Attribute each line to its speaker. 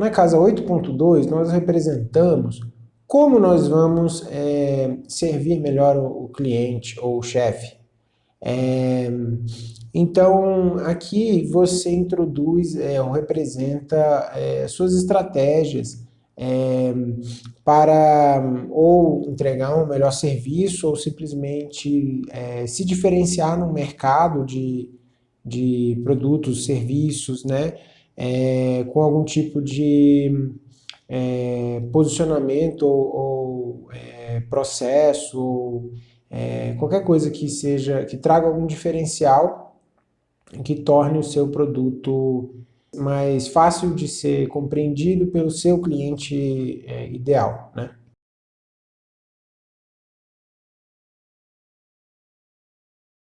Speaker 1: Na casa 8.2, nós representamos como nós vamos é, servir melhor o, o cliente ou o chefe. É, então, aqui você introduz é, ou representa é, suas estratégias é, para ou entregar um melhor serviço ou simplesmente é, se diferenciar no mercado de, de produtos, serviços, né, é, com algum tipo de é, posicionamento ou, ou é, processo, é, qualquer coisa que seja, que traga algum diferencial que torne o seu produto mais fácil de ser compreendido pelo seu cliente é, ideal. Né?